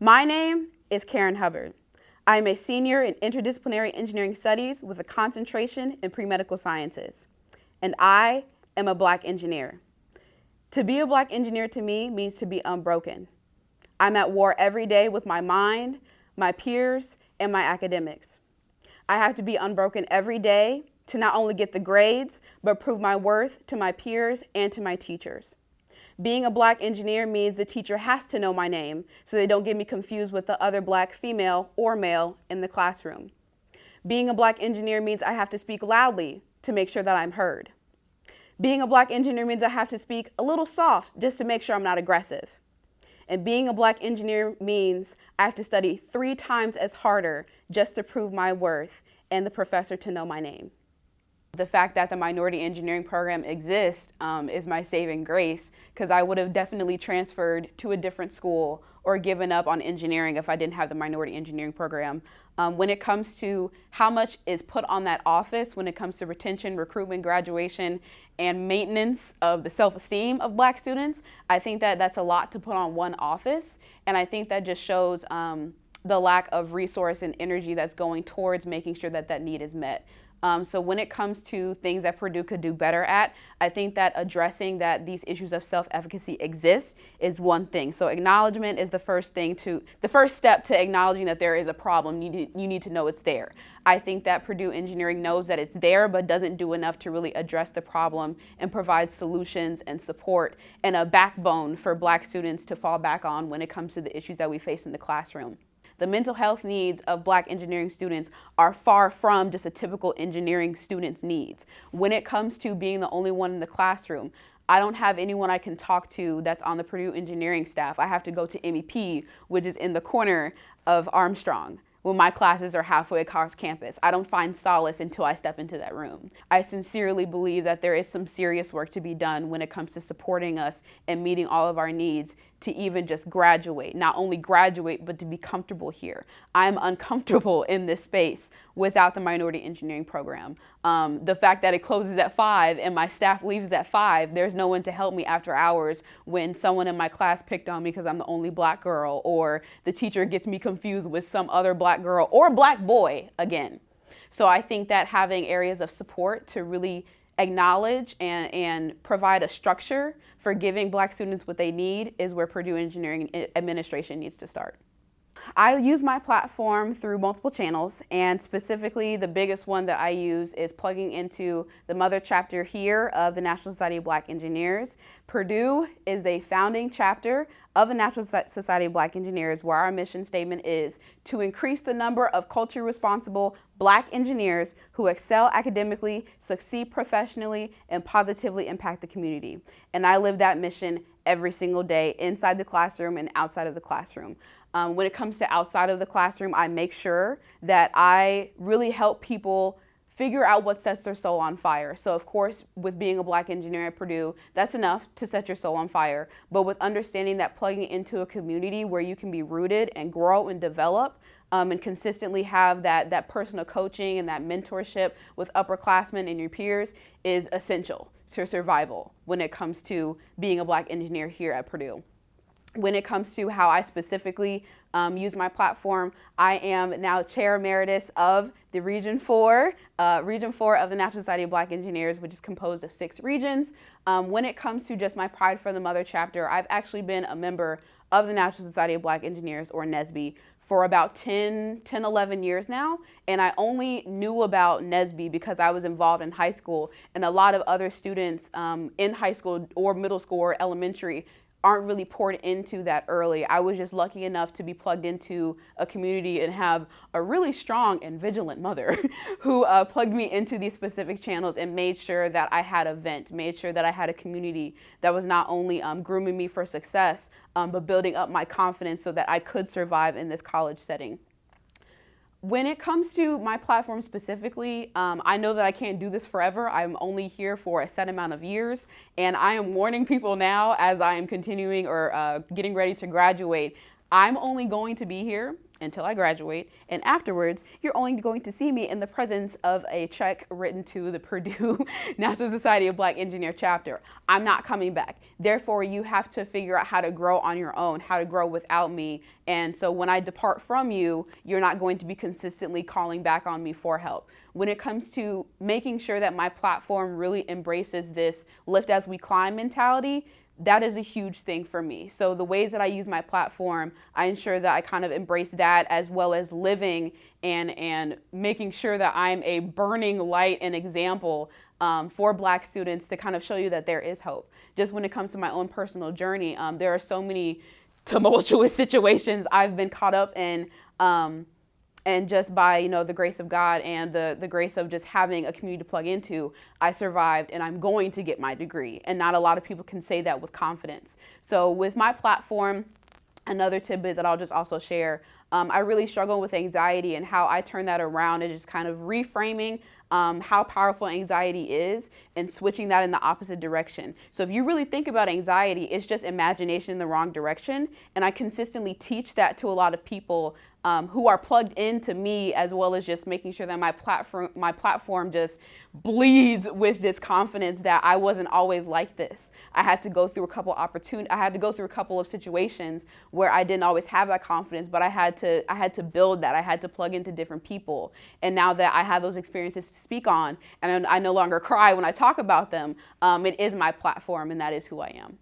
My name is Karen Hubbard. I am a senior in interdisciplinary engineering studies with a concentration in pre-medical sciences. And I am a black engineer. To be a black engineer to me means to be unbroken. I'm at war every day with my mind, my peers, and my academics. I have to be unbroken every day to not only get the grades, but prove my worth to my peers and to my teachers. Being a black engineer means the teacher has to know my name so they don't get me confused with the other black female or male in the classroom. Being a black engineer means I have to speak loudly to make sure that I'm heard. Being a black engineer means I have to speak a little soft just to make sure I'm not aggressive. And being a black engineer means I have to study three times as harder just to prove my worth and the professor to know my name. The fact that the minority engineering program exists um, is my saving grace because I would have definitely transferred to a different school or given up on engineering if I didn't have the minority engineering program. Um, when it comes to how much is put on that office, when it comes to retention, recruitment, graduation, and maintenance of the self-esteem of black students, I think that that's a lot to put on one office. And I think that just shows um, the lack of resource and energy that's going towards making sure that that need is met. Um, so when it comes to things that Purdue could do better at, I think that addressing that these issues of self-efficacy exist is one thing. So acknowledgement is the first thing to, the first step to acknowledging that there is a problem. You need, you need to know it's there. I think that Purdue Engineering knows that it's there, but doesn't do enough to really address the problem and provide solutions and support and a backbone for black students to fall back on when it comes to the issues that we face in the classroom the mental health needs of black engineering students are far from just a typical engineering student's needs. When it comes to being the only one in the classroom, I don't have anyone I can talk to that's on the Purdue engineering staff. I have to go to MEP, which is in the corner of Armstrong when my classes are halfway across campus. I don't find solace until I step into that room. I sincerely believe that there is some serious work to be done when it comes to supporting us and meeting all of our needs to even just graduate, not only graduate, but to be comfortable here. I'm uncomfortable in this space without the minority engineering program. Um, the fact that it closes at five and my staff leaves at five, there's no one to help me after hours when someone in my class picked on me because I'm the only black girl or the teacher gets me confused with some other black girl or black boy again. So I think that having areas of support to really acknowledge and, and provide a structure for giving black students what they need is where Purdue Engineering Administration needs to start. I use my platform through multiple channels and specifically the biggest one that I use is plugging into the mother chapter here of the National Society of Black Engineers. Purdue is a founding chapter of the National Society of Black Engineers where our mission statement is to increase the number of culture responsible black engineers who excel academically, succeed professionally, and positively impact the community. And I live that mission every single day inside the classroom and outside of the classroom. Um, when it comes to outside of the classroom, I make sure that I really help people figure out what sets their soul on fire. So of course, with being a black engineer at Purdue, that's enough to set your soul on fire. But with understanding that plugging into a community where you can be rooted and grow and develop um, and consistently have that, that personal coaching and that mentorship with upperclassmen and your peers is essential to survival when it comes to being a black engineer here at Purdue when it comes to how I specifically um, use my platform, I am now chair emeritus of the Region 4, uh, Region 4 of the National Society of Black Engineers, which is composed of six regions. Um, when it comes to just my Pride for the Mother chapter, I've actually been a member of the National Society of Black Engineers, or NSBE, for about 10, 10, 11 years now. And I only knew about NSBE because I was involved in high school and a lot of other students um, in high school or middle school or elementary aren't really poured into that early. I was just lucky enough to be plugged into a community and have a really strong and vigilant mother who uh, plugged me into these specific channels and made sure that I had a vent, made sure that I had a community that was not only um, grooming me for success, um, but building up my confidence so that I could survive in this college setting. When it comes to my platform specifically, um, I know that I can't do this forever. I'm only here for a set amount of years, and I am warning people now as I am continuing or uh, getting ready to graduate, I'm only going to be here until I graduate. And afterwards, you're only going to see me in the presence of a check written to the Purdue National Society of Black Engineer chapter. I'm not coming back. Therefore, you have to figure out how to grow on your own, how to grow without me. And so when I depart from you, you're not going to be consistently calling back on me for help. When it comes to making sure that my platform really embraces this lift as we climb mentality, that is a huge thing for me. So the ways that I use my platform, I ensure that I kind of embrace that as well as living and and making sure that I'm a burning light and example um, for Black students to kind of show you that there is hope. Just when it comes to my own personal journey, um, there are so many tumultuous situations I've been caught up in. Um, and just by you know the grace of God and the the grace of just having a community to plug into, I survived and I'm going to get my degree. And not a lot of people can say that with confidence. So with my platform, another tidbit that I'll just also share. Um, I really struggle with anxiety and how I turn that around and just kind of reframing um, how powerful anxiety is and switching that in the opposite direction. So if you really think about anxiety, it's just imagination in the wrong direction. And I consistently teach that to a lot of people um, who are plugged into me as well as just making sure that my platform my platform just bleeds with this confidence that I wasn't always like this. I had to go through a couple opportunities. I had to go through a couple of situations where I didn't always have that confidence, but I had to I had to build that. I had to plug into different people. And now that I have those experiences to speak on, and I no longer cry when I talk about them, um, it is my platform, and that is who I am.